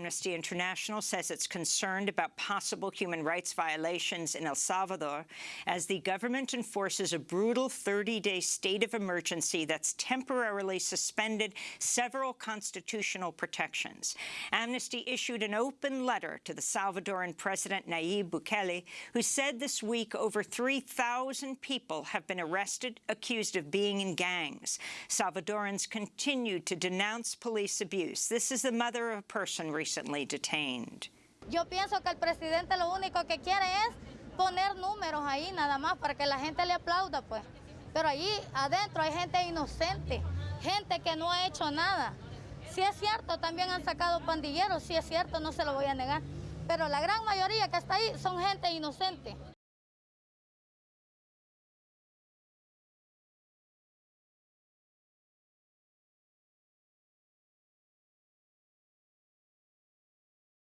Amnesty International says it's concerned about possible human rights violations in El Salvador as the government enforces a brutal 30-day state of emergency that's temporarily suspended several constitutional protections. Amnesty issued an open letter to the Salvadoran President Nayib Bukele, who said this week over 3,000 people have been arrested accused of being in gangs. Salvadorans continue to denounce police abuse. This is the mother of a person Yo pienso que el presidente lo único que quiere es poner números ahí nada más para que la gente le aplauda, pues. Pero allí adentro hay gente inocente, gente que no ha hecho nada. Si es cierto, también han sacado pandilleros, si es cierto, no se lo voy a negar. Pero la gran mayoría que está ahí son gente inocente.